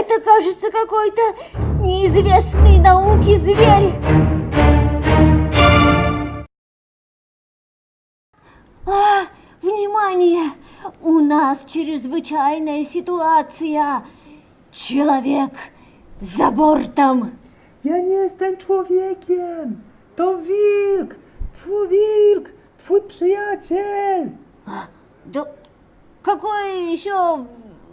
Это, кажется, какой-то неизвестный науке зверь. А, внимание! У нас чрезвычайная ситуация. Человек за бортом. Ja nie jestem człowiekiem. To wilk. Twój wilk. Twój przyjaciel. Да какой еще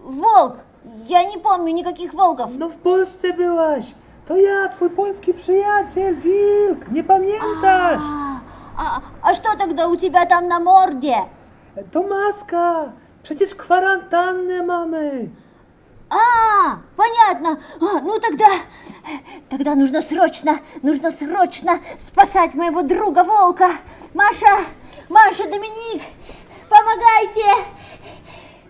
волк? Я не помню никаких волков. No w Polsce byłaś. To ja, twój polski przyjaciel, wilk. Nie pamiętasz? А, а, а что тогда у тебя там на морде? To maska. Przecież kwarantannę mamy. А, понятно. А, ну тогда, тогда нужно срочно, нужно срочно спасать моего друга волка. Маша, Маша, Доминик, помогайте.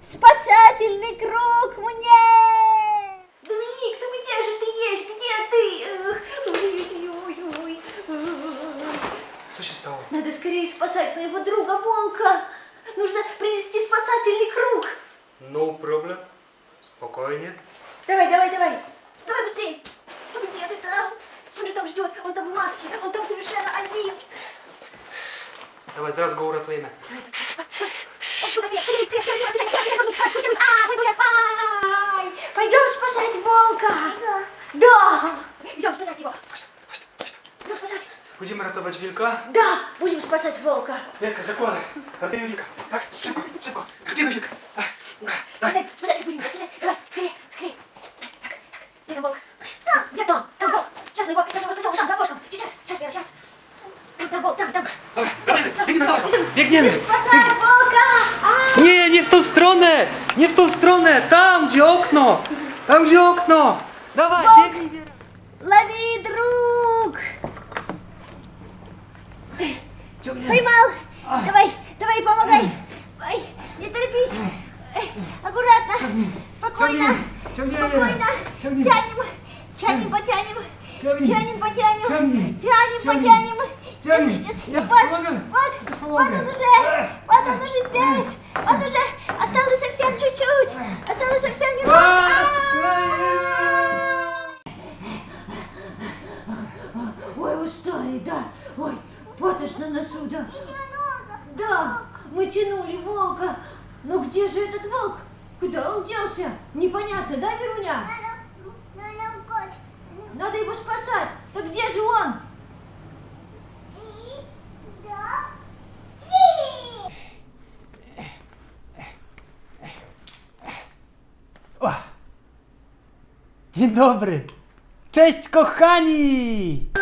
Спасательный круг мне. Доминик, ты где же ты есть? Где ты? Co się stało? Надо скорее спасать моего друга волка. Нужно принести спасательный круг. No problem. Spokojnie. Давай, давай, давай. Давай быстрее. Ну где ты там? Он же там ждет, он там в маске, он там совершенно один. Dawaj, zaraz go uratujemy. Ай, Пойдем спасать волка. Да. Идем спасать его. Идем Będziemy ratować wilka? Да, будем спасать волка. Wilka, zakładaj. Ratujemy wilka. Tak, szybko, szybko. Ratujemy wilka. Ach, ach, Спасать, спасать будем, спасать. Давай, скорее, скорее. Так, так. Где там волк? Там, где там? Там волк. Сейчас мы его, сейчас мы его спасем. Там, за окошком. Сейчас, сейчас, Вера, сейчас. Там, там волк, там, там. Ratujemy. Biegniemy, dawaj. Biegniemy. Спасай волка! А! Nie, nie w tą stronę! Nie w tą stronę! Tam, gdzie okno! Tam, gdzie okno! Dawaj, biegnij! Wiera. Лови, друг! Поймал! Давай, давай, помогай! Ой, не торопись! Аккуратно! Спокойно! Спокойно! Тянем! Тянем, потянем! Тянем, потянем! Тянем, потянем! Ja Вот, вот, он уже! Вот он уже здесь! Вот уже! Осталось совсем чуть-чуть! Осталось совсем немного! Ой, устали, да. Ой, потош на носу, да. Да, мы тянули волка. Но где же этот волк? Куда он делся? Непонятно, да, Веруня? Надо его спасать. Так где же он? Dzień dobry! Cześć kochani!